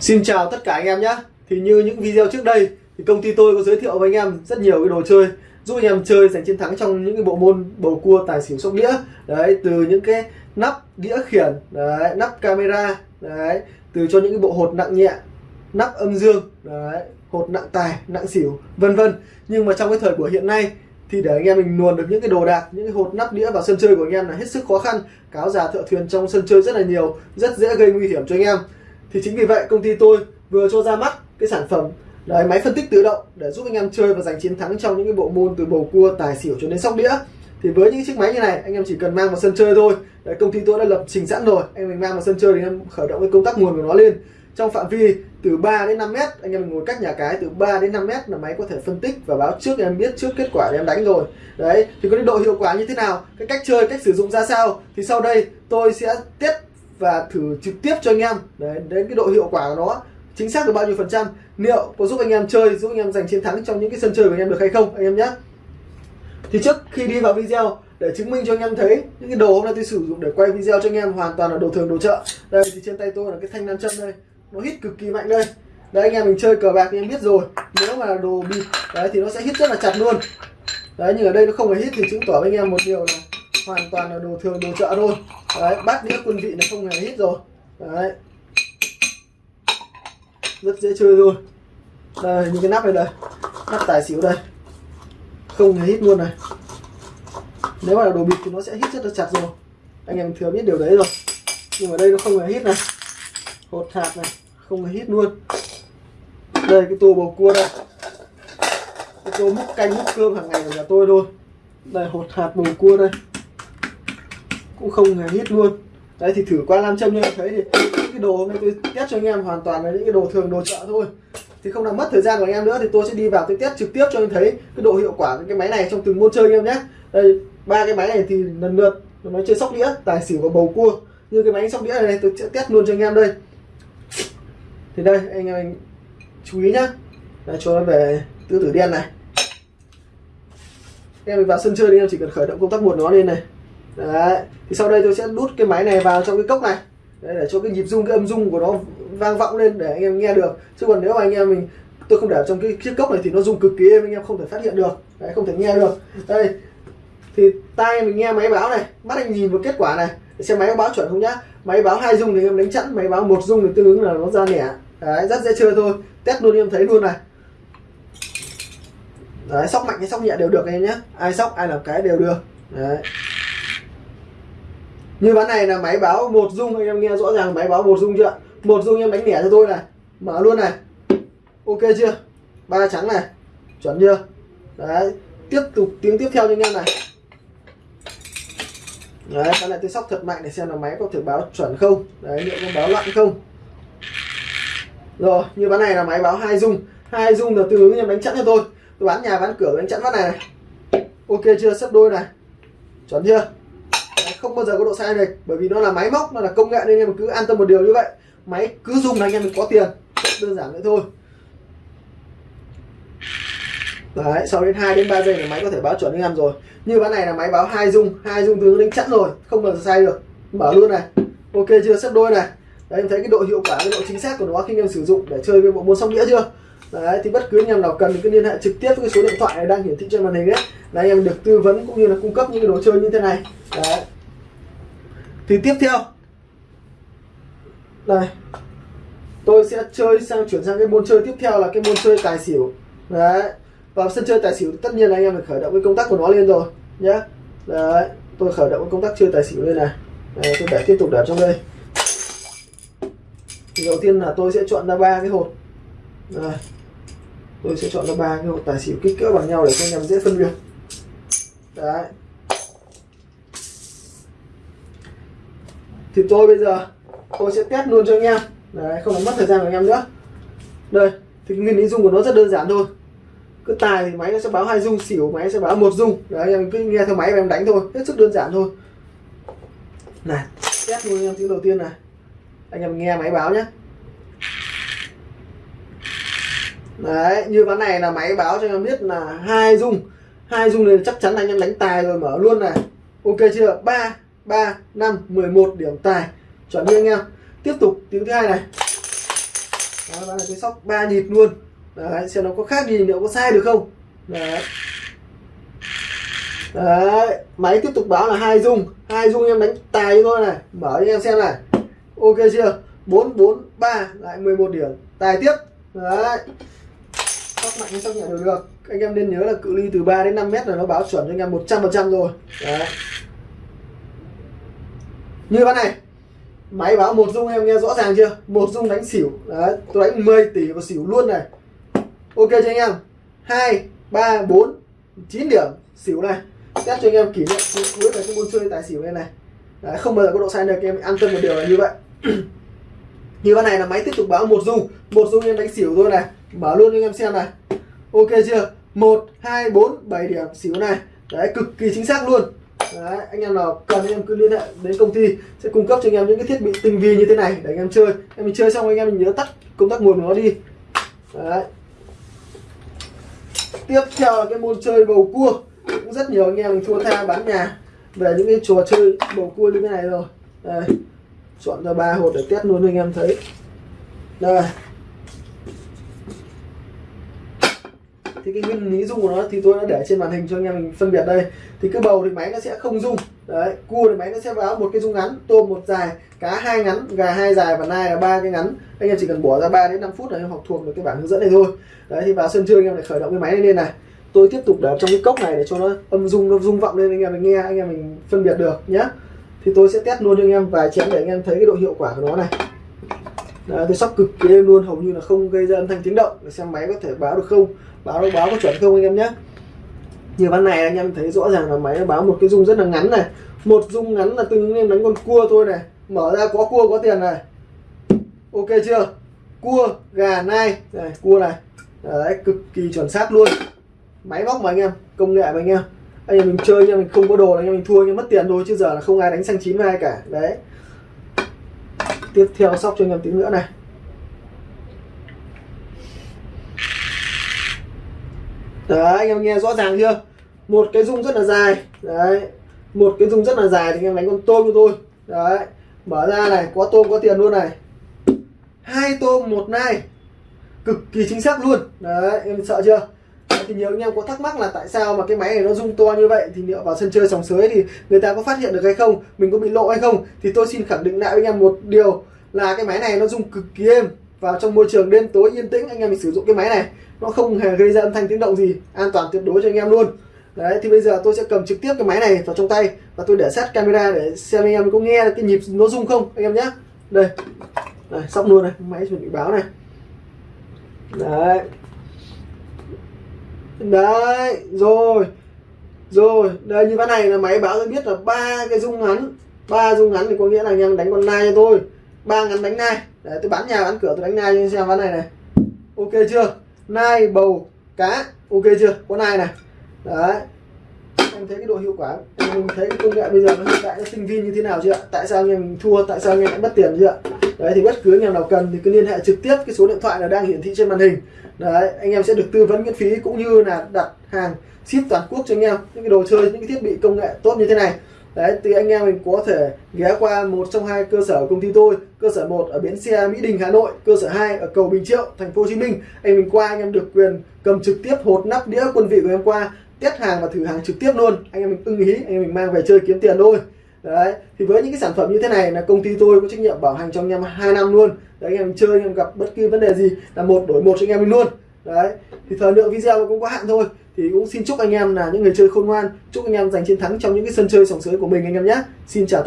Xin chào tất cả anh em nhé. Thì như những video trước đây, thì công ty tôi có giới thiệu với anh em rất nhiều cái đồ chơi, giúp anh em chơi giành chiến thắng trong những cái bộ môn bầu cua, tài xỉu, sóc đĩa. Đấy, từ những cái nắp đĩa khiển, đấy, nắp camera, đấy, từ cho những cái bộ hột nặng nhẹ, nắp âm dương, đấy, hột nặng tài, nặng xỉu, vân vân. Nhưng mà trong cái thời của hiện nay, thì để anh em mình luồn được những cái đồ đạc, những cái hột nắp đĩa vào sân chơi của anh em là hết sức khó khăn. Cáo già thợ thuyền trong sân chơi rất là nhiều, rất dễ gây nguy hiểm cho anh em thì chính vì vậy công ty tôi vừa cho ra mắt cái sản phẩm đấy máy phân tích tự động để giúp anh em chơi và giành chiến thắng trong những cái bộ môn từ bầu cua tài xỉu cho đến sóc đĩa. Thì với những chiếc máy như này anh em chỉ cần mang vào sân chơi thôi. Đấy, công ty tôi đã lập trình sẵn rồi. Anh em mình mang vào sân chơi thì anh em khởi động cái công tắc nguồn của nó lên. Trong phạm vi từ 3 đến 5 mét anh em mình ngồi cách nhà cái từ 3 đến 5 mét là máy có thể phân tích và báo trước em biết trước kết quả để em đánh rồi. Đấy thì có cái độ hiệu quả như thế nào? Cái cách chơi cách sử dụng ra sao? Thì sau đây tôi sẽ tiết và thử trực tiếp cho anh em. Đấy, đến cái độ hiệu quả của nó chính xác được bao nhiêu phần trăm. Liệu có giúp anh em chơi giúp anh em giành chiến thắng trong những cái sân chơi của anh em được hay không anh em nhé. Thì trước khi đi vào video để chứng minh cho anh em thấy những cái đồ hôm nay tôi sử dụng để quay video cho anh em hoàn toàn là đồ thường đồ chợ. Đây thì trên tay tôi là cái thanh nam châm đây. Nó hít cực kỳ mạnh đây. Đấy anh em mình chơi cờ bạc thì em biết rồi. Nếu mà đồ bị đấy thì nó sẽ hít rất là chặt luôn. Đấy nhưng ở đây nó không hề hít thì chứng tỏ với anh em một điều là hoàn toàn là đồ thường, đồ chợ thôi. Đấy, bát đĩa quân vị nó không hề hít rồi. Đấy. Rất dễ chơi luôn. Đây, những cái nắp này đây. Nắp tài xỉu đây. Không hề hít luôn này. Nếu mà là đồ bịt thì nó sẽ hít rất là chặt rồi. Anh em thừa biết điều đấy rồi. Nhưng mà đây nó không hề hít này. Hột hạt này, không hề hít luôn. Đây, cái tô bầu cua đây. Cái tô múc canh, múc cơm hàng ngày của nhà tôi thôi. Đây, hột hạt bầu cua đây cũng không hề hít luôn. Đấy thì thử qua nam châm cho em thấy thì những cái đồ hôm nay tôi test cho anh em hoàn toàn là những cái đồ thường đồ chợ thôi. Thì không làm mất thời gian của anh em nữa thì tôi sẽ đi vào tôi test trực tiếp cho anh thấy cái độ hiệu quả của cái máy này trong từng môn chơi anh em nhé đây ba cái máy này thì lần lượt máy chơi sóc đĩa tài xỉu và bầu cua. Như cái máy sóc đĩa này tôi sẽ test luôn cho anh em đây. Thì đây anh em chú ý nhá. Đấy, cho nó về tứ tử đen này. Em vào sân chơi thì em chỉ cần khởi động công tắc một nó lên này đấy thì sau đây tôi sẽ đút cái máy này vào trong cái cốc này. Đấy, để cho cái nhịp rung cái âm rung của nó vang vọng lên để anh em nghe được. Chứ còn nếu mà anh em mình tôi không để trong cái chiếc cốc này thì nó rung cực kỳ êm anh em không thể phát hiện được. Đấy, không thể nghe được. Đây thì tai mình nghe máy báo này mắt anh nhìn vào kết quả này. Để xem máy có báo chuẩn không nhá. Máy báo hai rung thì em đánh chẵn máy báo một rung thì tương ứng là nó ra nẻ. Đấy rất dễ chơi thôi. Test luôn em thấy luôn này. Đấy sóc mạnh hay sóc nhẹ đều được anh em nhé ai sóc ai làm cái đều được. Đấy như ván này là máy báo một dung anh em nghe rõ ràng máy báo một dung chưa? Một dung em đánh lẻ cho tôi này. Mở luôn này. Ok chưa? Ba trắng này. Chuẩn chưa? Đấy tiếp tục tiếng tiếp theo cho anh em này. Đấy ván này tôi sóc thật mạnh để xem là máy có thể báo chuẩn không. Đấy liệu có báo loạn không? Rồi như ván này là máy báo hai dung. Hai dung là tương ứng em đánh chẵn cho tôi. Tôi bán nhà bán cửa đánh chẵn ván này, này. Ok chưa? Sấp đôi này. Chuẩn chưa? Không bao giờ có độ sai này. Bởi vì nó là máy móc, nó là công nghệ nên em cứ an tâm một điều như vậy. Máy cứ dùng là anh em mình có tiền. Đơn giản vậy thôi. Đấy, sau đến 2 đến 3 giây là máy có thể báo chuẩn anh em rồi. Như ván này là máy báo hai dung. Hai dung tướng đánh chẵn rồi, không bao giờ sai được. Mở luôn này. Ok chưa? Sắp đôi này. Đấy, em thấy cái độ hiệu quả, cái độ chính xác của nó khi anh em sử dụng để chơi với bộ môn sóc đĩa chưa? Đấy, thì bất cứ anh em nào cần thì cứ liên hệ trực tiếp với cái số điện thoại này đang hiển thị trên màn hình đấy là anh em được tư vấn cũng như là cung cấp những cái đồ chơi như thế này. Đấy thì tiếp theo. Đây tôi sẽ chơi sang chuyển sang cái môn chơi tiếp theo là cái môn chơi tài xỉu. Đấy vào sân chơi tài xỉu tất nhiên là anh em phải khởi động cái công tắc của nó lên rồi nhé đấy tôi khởi động cái công tắc chơi tài xỉu lên này. Đấy, tôi để tiếp tục để trong đây. Thì đầu tiên là tôi sẽ chọn ra ba cái hột. Đấy. tôi sẽ chọn ra ba cái hột tài xỉu kích cỡ bằng nhau để cho anh em dễ phân biệt. Đấy. Thì tôi bây giờ, tôi sẽ test luôn cho anh em. Đấy, không làm mất thời gian của anh em nữa. Đây, thì nguyên lý dung của nó rất đơn giản thôi. Cứ tài thì máy nó sẽ báo hai dung xỉu máy sẽ báo một dung đấy, anh em cứ nghe theo máy và em đánh thôi, hết sức đơn giản thôi. Này, test luôn anh em tiếng đầu tiên này. Anh em nghe máy báo nhé đấy, như ván này là máy báo cho anh em biết là hai dung hai dung này chắc chắn là anh em đánh tài rồi, mở luôn này. Ok chưa? Ba 3 5 11 điểm tài. Chuẩn đi anh em. Tiếp tục tiếng thứ hai này. Đó, ván này tôi sóc ba nhịp luôn. Đấy xem nó có khác gì nữa có sai được không? Đấy. Đấy máy tiếp tục báo là hai dung. Hai dung em đánh tài cho tôi này. Mở cho em xem này. Ok chưa? bốn bốn ba lại 11 điểm. Tài tiếp. Đấy. Sóc mạnh hay sóc nhẹ đều được. Anh em nên nhớ là cự ly từ 3 đến 5 mét là nó báo chuẩn cho anh em 100% rồi. Đấy như con này máy báo một dung em nghe rõ ràng chưa? Một dung đánh xỉu. Đấy tôi đánh 10 tỷ và xỉu luôn này. Ok cho anh em? Hai ba bốn chín điểm. Xỉu này. Test cho anh em kỷ niệm cuối về cái môn chơi tài xỉu này này. Đấy, không bao giờ có độ sai được em an tâm một điều là như vậy. Như con này là máy tiếp tục báo một dung. Một dung em đánh xỉu thôi này. Mở luôn cho anh em xem này. Ok chưa? Một hai bốn bảy điểm. Xỉu này. Đấy cực kỳ chính xác luôn. Đấy, anh em nào cần anh em cứ liên hệ đến công ty sẽ cung cấp cho anh em những cái thiết bị tinh vi như thế này để anh em chơi. Em mình chơi xong anh em mình nhớ tắt công tắc nguồn của nó đi. Đấy. tiếp theo là cái môn chơi bầu cua. Cũng rất nhiều anh em thua tha bán nhà về những cái trò chơi bầu cua như thế này rồi. Đây chọn ra ba hột để test luôn anh em thấy. Đây. Thì cái nguyên lý rung của nó thì tôi đã để trên màn hình cho anh em mình phân biệt đây. Thì cái bầu thì máy nó sẽ không rung đấy cua thì máy nó sẽ báo một cái rung ngắn tôm một dài cá hai ngắn gà hai dài và nai là ba cái ngắn. Anh em chỉ cần bỏ ra 3 đến 5 phút là em học thuộc được cái bảng hướng dẫn này thôi. Đấy thì vào sân chơi anh em lại khởi động cái máy này lên này. Tôi tiếp tục để trong cái cốc này để cho nó âm rung nó rung vọng lên anh em mình nghe anh em mình phân biệt được nhé thì tôi sẽ test luôn cho anh em vài chén để anh em thấy cái độ hiệu quả của nó này. Đấy, tôi sóc cực kỳ êm luôn hầu như là không gây ra âm thanh tiếng động. Để xem máy có thể báo được không báo báo có chuẩn không anh em nhé? Như ván này anh em thấy rõ ràng là máy nó báo một cái dung rất là ngắn này. Một dung ngắn là từng em đánh con cua thôi này. Mở ra có cua, có tiền này. Ok chưa? Cua, gà, nai. Này, cua này. Đấy, cực kỳ chuẩn xác luôn. Máy móc mà anh em, công nghệ mà anh em. Anh em mình chơi nhưng mình không có đồ là anh em mình thua nhưng mất tiền thôi, chứ giờ là không ai đánh xanh chín với ai cả. Đấy. Tiếp theo sóc cho anh em tí nữa này. Đấy anh em nghe rõ ràng chưa? Một cái dung rất là dài. Đấy một cái dung rất là dài thì anh em đánh con tôm cho tôi. Đấy mở ra này có tôm có tiền luôn này. Hai tôm một nai. Cực kỳ chính xác luôn. Đấy em sợ chưa? Đấy, thì nhiều anh em có thắc mắc là tại sao mà cái máy này nó rung to như vậy? Thì liệu vào sân chơi sòng sới thì người ta có phát hiện được hay không? Mình có bị lộ hay không? Thì tôi xin khẳng định lại với anh em một điều là cái máy này nó rung cực kỳ êm vào trong môi trường đêm tối yên tĩnh, anh em mình sử dụng cái máy này. Nó không hề gây ra âm thanh tiếng động gì, an toàn tuyệt đối cho anh em luôn. Đấy, thì bây giờ tôi sẽ cầm trực tiếp cái máy này vào trong tay và tôi để sát camera để xem anh em có nghe cái nhịp nó rung không, anh em nhé. Đây. Này xong luôn này, máy chuẩn bị báo này. Đấy. Đấy, rồi. Rồi, đây, như ván này là máy báo tôi biết là ba cái rung ngắn. Ba rung ngắn thì có nghĩa là anh em đánh con nai cho tôi. Ba ngắn đánh nai đấy, tôi bán nhà, bán cửa, tôi đánh nai cho anh xem, ván này này. Ok chưa? Nai, bầu, cá. Ok chưa? Có nai này. Đấy. Em thấy cái độ hiệu quả, em thấy cái công nghệ bây giờ nó hiện đại, nó sinh viên như thế nào chưa? Tại sao anh em thua? Tại sao anh em lại mất tiền chưa? Đấy, thì bất cứ anh em nào cần thì cứ liên hệ trực tiếp, cái số điện thoại là đang hiển thị trên màn hình. Đấy, anh em sẽ được tư vấn miễn phí, cũng như là đặt hàng ship toàn quốc cho anh em. Những cái đồ chơi, những cái thiết bị công nghệ tốt như thế này đấy, thì anh em mình có thể ghé qua một trong hai cơ sở công ty tôi. Cơ sở 1 ở bến xe Mỹ Đình, Hà Nội, cơ sở 2 ở cầu Bình Triệu, thành phố Hồ Chí Minh. Anh mình qua, anh em được quyền cầm trực tiếp hột nắp đĩa quân vị của em qua, test hàng và thử hàng trực tiếp luôn. Anh em mình ưng ý, anh em mình mang về chơi kiếm tiền thôi. Đấy, thì với những cái sản phẩm như thế này là công ty tôi có trách nhiệm bảo hành cho anh em hai năm luôn. Đấy, anh em chơi, anh em gặp bất kỳ vấn đề gì là một đổi một cho anh em mình luôn. Đấy, thì thời lượng video cũng có hạn thôi thì cũng xin chúc anh em là những người chơi khôn ngoan, chúc anh em giành chiến thắng trong những cái sân chơi sòng sới của mình anh em nhé. Xin chào tất